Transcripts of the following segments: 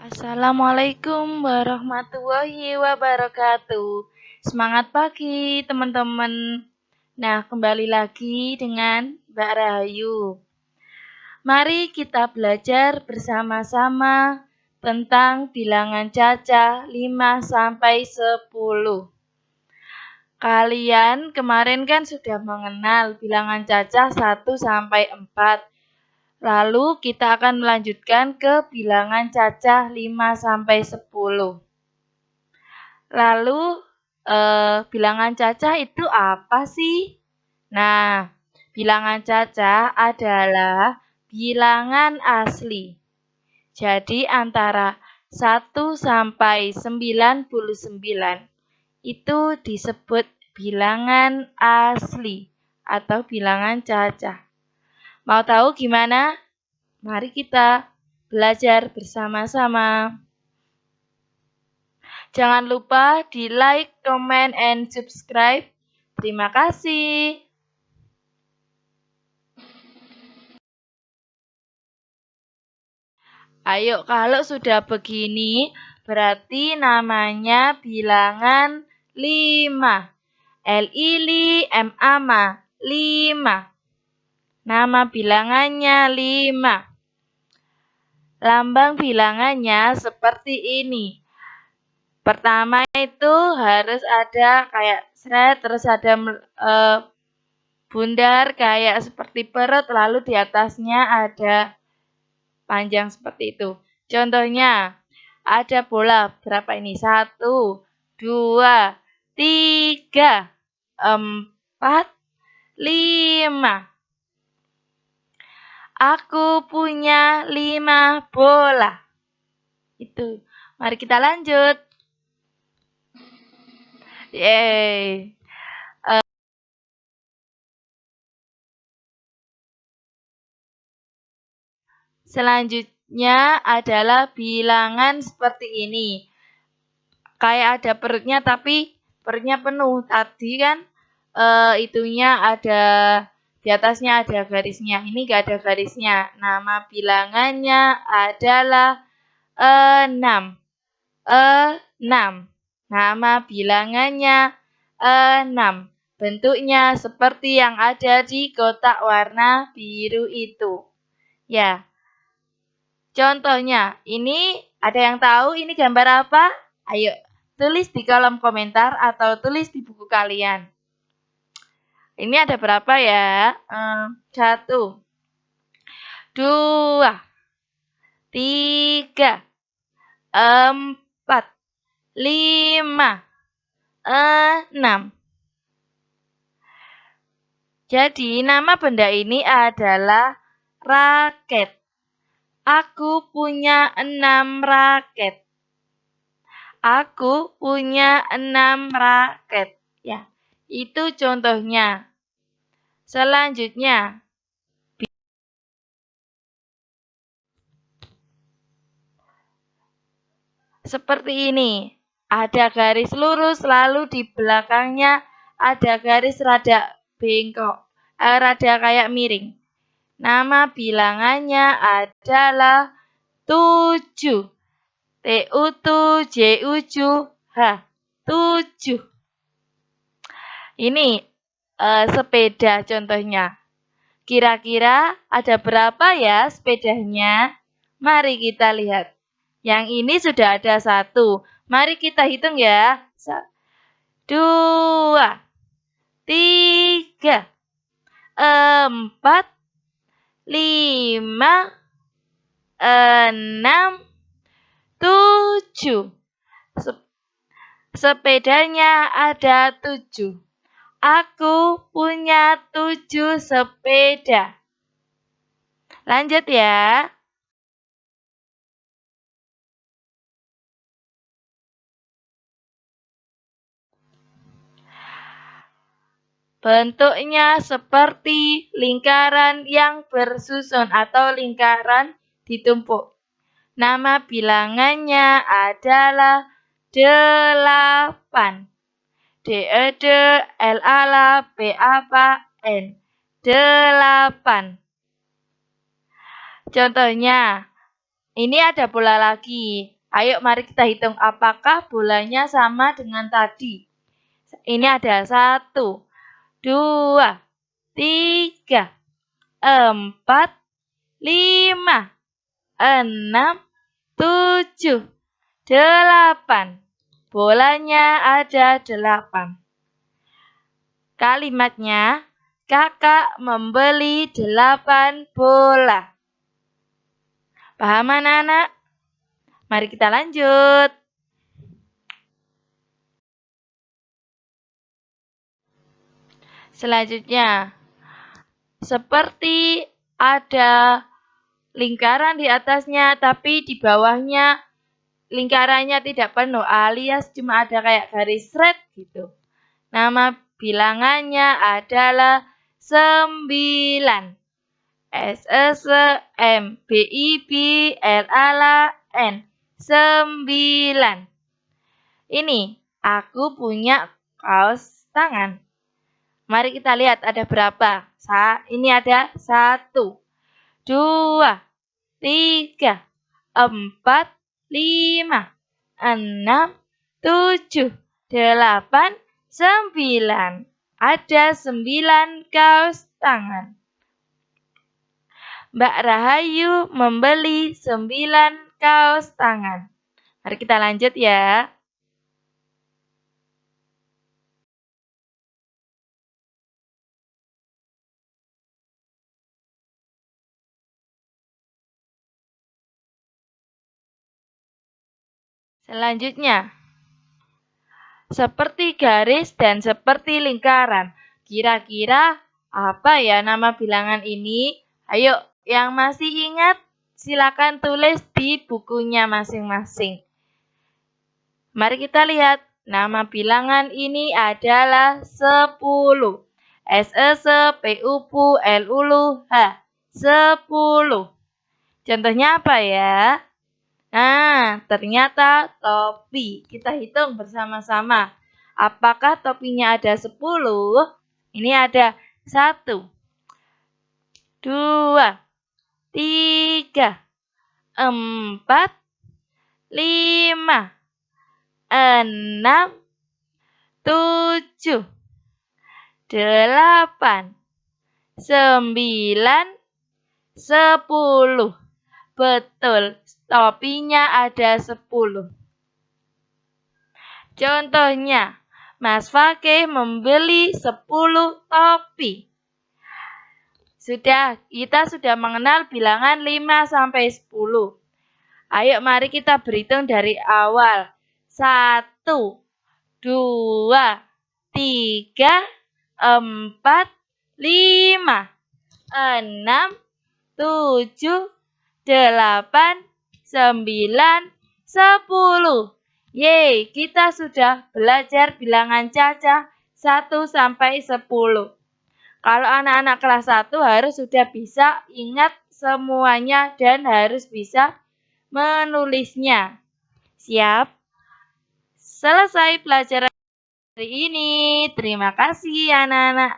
Assalamualaikum warahmatullahi wabarakatuh. Semangat pagi, teman-teman. Nah, kembali lagi dengan Mbak Rahayu. Mari kita belajar bersama-sama tentang bilangan cacah 5 sampai 10. Kalian kemarin kan sudah mengenal bilangan cacah 1 sampai 4. Lalu kita akan melanjutkan ke bilangan cacah 5 sampai 10. Lalu eh, bilangan cacah itu apa sih? Nah, bilangan cacah adalah bilangan asli. Jadi antara 1 sampai 99 itu disebut bilangan asli atau bilangan cacah. Mau tahu gimana? Mari kita belajar bersama-sama. Jangan lupa di like, comment, and subscribe. Terima kasih. Ayo, kalau sudah begini, berarti namanya bilangan 5. L-I-L-I, M-A-M-A, 5. Nama bilangannya 5. Lambang bilangannya seperti ini. Pertama itu harus ada kayak seret, terus ada e, bundar kayak seperti perut, lalu di atasnya ada panjang seperti itu. Contohnya, ada bola berapa ini? Satu, dua, tiga, empat, lima. Aku punya lima bola. Itu. Mari kita lanjut. Yeay. Uh, selanjutnya adalah bilangan seperti ini. Kayak ada perutnya tapi perutnya penuh. Tadi kan uh, itunya ada di atasnya ada garisnya. Ini gak ada garisnya. Nama bilangannya adalah 6. 6. Nama bilangannya 6. Bentuknya seperti yang ada di kotak warna biru itu. Ya. Contohnya, ini ada yang tahu ini gambar apa? Ayo, tulis di kolom komentar atau tulis di buku kalian. Ini ada berapa ya? satu, dua, tiga, empat, lima, enam. Jadi nama benda ini adalah raket. Aku punya enam raket. Aku punya enam raket. Ya, itu contohnya. Selanjutnya, seperti ini. Ada garis lurus, lalu di belakangnya ada garis rada bengkok, eh, rada kayak miring. Nama bilangannya adalah 7. T-U-T-J-U-H. 7. Ini uh, sepeda contohnya. Kira-kira ada berapa ya sepedanya? Mari kita lihat. Yang ini sudah ada satu. Mari kita hitung ya. Dua, tiga, empat, lima, enam, tujuh. Sepedanya ada tujuh. Aku punya tujuh sepeda. Lanjut ya. Bentuknya seperti lingkaran yang bersusun atau lingkaran ditumpuk. Nama bilangannya adalah delapan. D E D L A L P A P N. Delapan. Contohnya, ini ada bola lagi. Ayo mari kita hitung apakah bolanya sama dengan tadi. Ini ada satu, dua, tiga, empat, lima, enam, tujuh, delapan. Bolanya ada delapan. Kalimatnya, kakak membeli delapan bola. Paham anak-anak? Mari kita lanjut. Selanjutnya, seperti ada lingkaran di atasnya, tapi di bawahnya lingkarannya tidak penuh, alias cuma ada kayak garis red gitu. Nama bilangannya adalah sembilan. S E S M B I B L A L N sembilan. Ini, aku punya kaos tangan. Mari kita lihat ada berapa. Sa ini ada satu, dua, tiga, empat, lima, enam, tujuh, delapan, sembilan. Ada sembilan kaos tangan. Mbak Rahayu membeli sembilan kaos tangan. Mari kita lanjut ya. Selanjutnya, seperti garis dan seperti lingkaran. Kira-kira apa ya nama bilangan ini? Ayo, yang masih ingat silakan tulis di bukunya masing-masing. Mari kita lihat, nama bilangan ini adalah 10. S E S P U P L U L H 10. Contohnya apa ya? Nah, ternyata topi. Kita hitung bersama-sama. Apakah topinya ada 10? Ini ada 1, 2, tiga, empat, lima, enam, tujuh, delapan, sembilan, sepuluh. Betul, topinya ada sepuluh. Contohnya, Mas Fakih membeli sepuluh topi. Sudah, kita sudah mengenal bilangan 5 sampai 10. Ayo mari kita berhitung dari awal. 1 2 3 4 5 6 7 8 9 10. Yeay, kita sudah belajar bilangan caca 1 sampai 10. Kalau anak-anak kelas 1 harus sudah bisa ingat semuanya dan harus bisa menulisnya. Siap? Selesai pelajaran hari ini. Terima kasih anak-anak.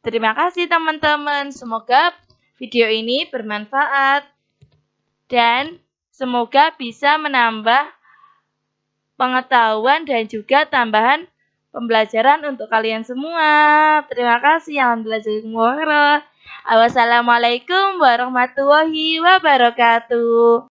Terima kasih teman-teman. Semoga video ini bermanfaat dan semoga bisa menambah pengetahuan dan juga tambahan pembelajaran untuk kalian semua. Terima kasih. Alhamdulillah. Wassalamualaikum warahmatullahi wabarakatuh.